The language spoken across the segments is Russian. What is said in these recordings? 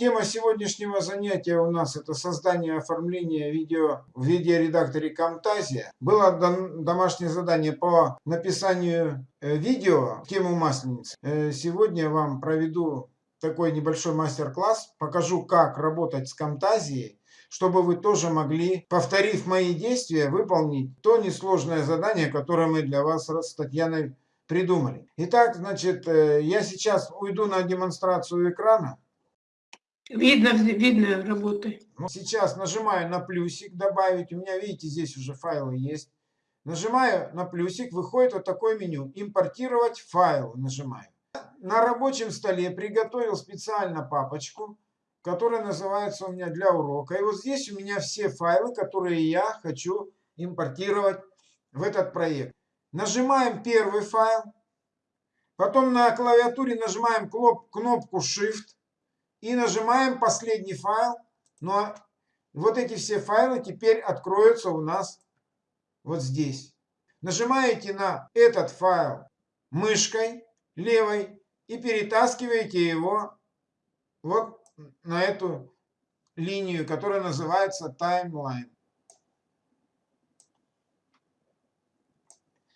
тема сегодняшнего занятия у нас это создание оформления видео в видеоредакторе Camtasia. Было домашнее задание по написанию э, видео тему масленицы. Э, сегодня вам проведу такой небольшой мастер-класс, покажу как работать с Camtasia, чтобы вы тоже могли, повторив мои действия, выполнить то несложное задание, которое мы для вас с Татьяной придумали. Итак, значит, э, я сейчас уйду на демонстрацию экрана. Видно, видно работы. Ну, сейчас нажимаю на плюсик добавить. У меня, видите, здесь уже файлы есть. Нажимаю на плюсик, выходит вот такое меню. Импортировать файл нажимаю. На рабочем столе приготовил специально папочку, которая называется у меня для урока. И вот здесь у меня все файлы, которые я хочу импортировать в этот проект. Нажимаем первый файл. Потом на клавиатуре нажимаем кнопку Shift и нажимаем последний файл. Ну, а вот эти все файлы теперь откроются у нас вот здесь. Нажимаете на этот файл мышкой левой и перетаскиваете его вот на эту линию, которая называется Timeline.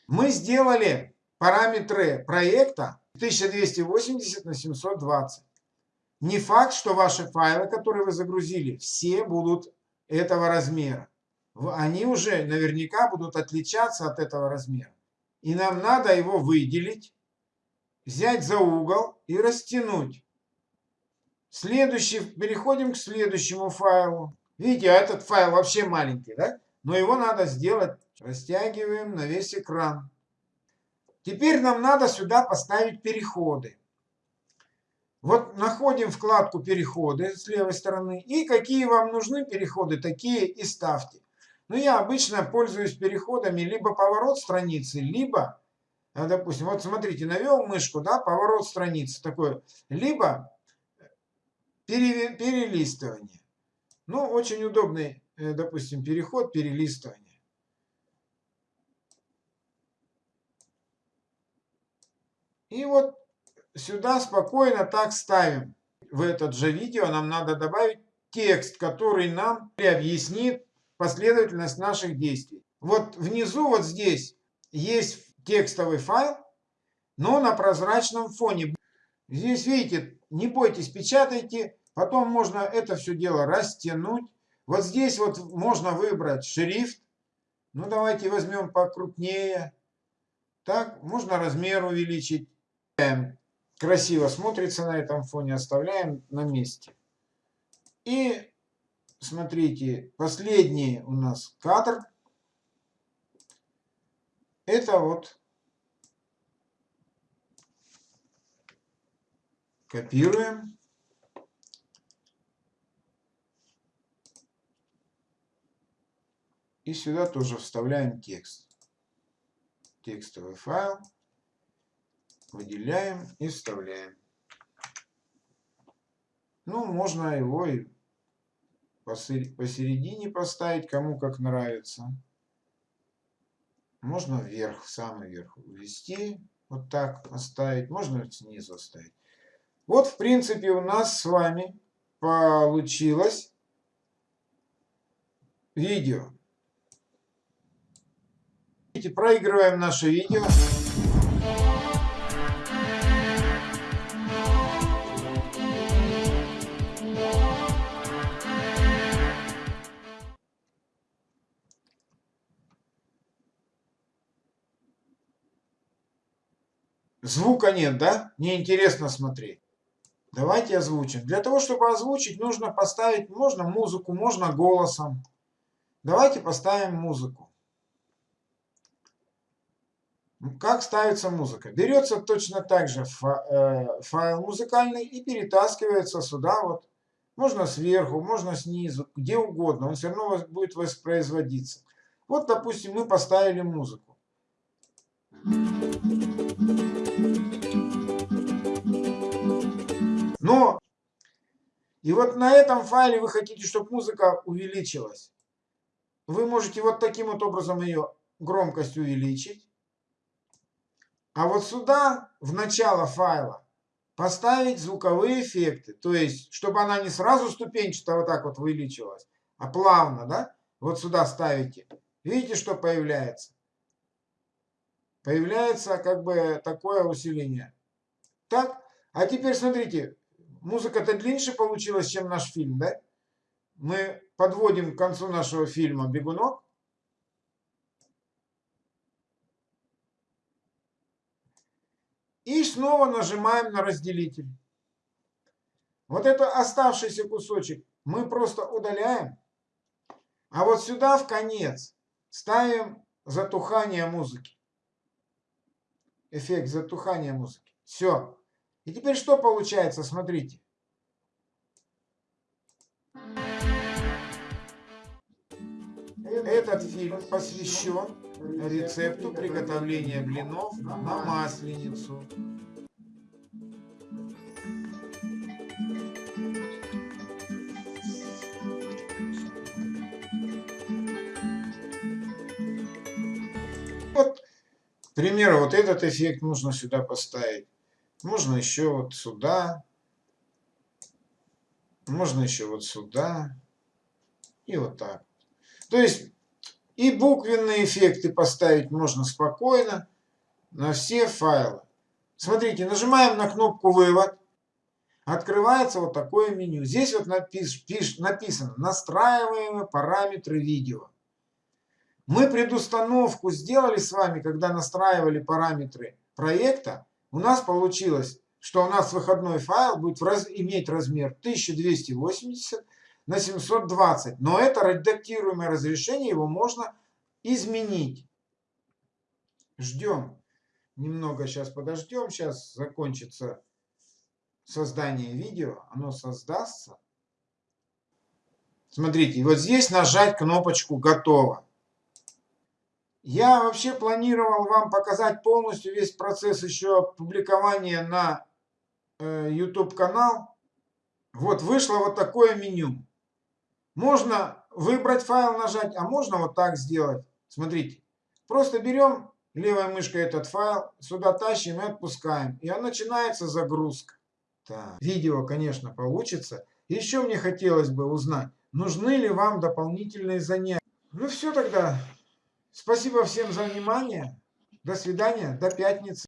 Мы сделали параметры проекта 1280 на 720. Не факт, что ваши файлы, которые вы загрузили, все будут этого размера. Они уже наверняка будут отличаться от этого размера. И нам надо его выделить, взять за угол и растянуть. Следующий, переходим к следующему файлу. Видите, а этот файл вообще маленький, да? Но его надо сделать. Растягиваем на весь экран. Теперь нам надо сюда поставить переходы. Вот находим вкладку «Переходы» с левой стороны. И какие вам нужны переходы, такие и ставьте. Но я обычно пользуюсь переходами либо поворот страницы, либо, э, допустим, вот смотрите, навел мышку, да, поворот страницы такой, либо перелистывание. Ну, очень удобный, э, допустим, переход, перелистывание. И вот сюда спокойно так ставим. В этот же видео нам надо добавить текст, который нам объяснит последовательность наших действий. Вот внизу, вот здесь, есть текстовый файл, но на прозрачном фоне. Здесь, видите, не бойтесь, печатайте, потом можно это все дело растянуть. Вот здесь вот можно выбрать шрифт. Ну, давайте возьмем покрупнее. Так, можно размер увеличить красиво смотрится на этом фоне, оставляем на месте. И смотрите, последний у нас кадр. Это вот копируем. И сюда тоже вставляем текст. Текстовый файл выделяем и вставляем. Ну, можно его и посередине поставить, кому как нравится. Можно вверх, в самый верх ввести, вот так оставить, можно снизу оставить. Вот, в принципе, у нас с вами получилось видео. Проигрываем наше видео. Звука нет, да? Неинтересно смотреть. Давайте озвучим. Для того, чтобы озвучить, нужно поставить, можно музыку, можно голосом. Давайте поставим музыку. Как ставится музыка? Берется точно так же э, файл музыкальный и перетаскивается сюда вот. Можно сверху, можно снизу, где угодно. Он все равно будет воспроизводиться. Вот, допустим, мы поставили музыку. Но, и вот на этом файле вы хотите, чтобы музыка увеличилась. Вы можете вот таким вот образом ее громкость увеличить. А вот сюда, в начало файла, поставить звуковые эффекты. То есть, чтобы она не сразу ступенчато вот так вот увеличилась, а плавно, да? Вот сюда ставите. Видите, что появляется? Появляется как бы такое усиление. Так, а теперь смотрите, музыка-то длиннее получилась, чем наш фильм, да? Мы подводим к концу нашего фильма «Бегунок». И снова нажимаем на разделитель. Вот это оставшийся кусочек мы просто удаляем. А вот сюда в конец ставим затухание музыки. Эффект затухания музыки. Все. И теперь что получается? Смотрите. Этот фильм посвящен рецепту приготовления блинов на масленицу. Вот, к примеру, вот этот эффект нужно сюда поставить. Можно еще вот сюда. Можно еще вот сюда. И вот так. То есть и буквенные эффекты поставить можно спокойно на все файлы. Смотрите, нажимаем на кнопку «Вывод». Открывается вот такое меню. Здесь вот напис, пиш, написано «Настраиваемые параметры видео». Мы предустановку сделали с вами, когда настраивали параметры проекта. У нас получилось, что у нас выходной файл будет раз, иметь размер 1280 на 720. Но это редактируемое разрешение, его можно изменить. Ждем. Немного сейчас подождем. Сейчас закончится создание видео. Оно создастся. Смотрите, вот здесь нажать кнопочку «Готово». Я вообще планировал вам показать полностью весь процесс еще публикования на э, YouTube канал. Вот вышло вот такое меню. Можно выбрать файл, нажать, а можно вот так сделать. Смотрите, просто берем левой мышкой этот файл, сюда тащим и отпускаем. И начинается загрузка. Так, видео, конечно, получится. Еще мне хотелось бы узнать, нужны ли вам дополнительные занятия. Ну все тогда. Спасибо всем за внимание. До свидания. До пятницы.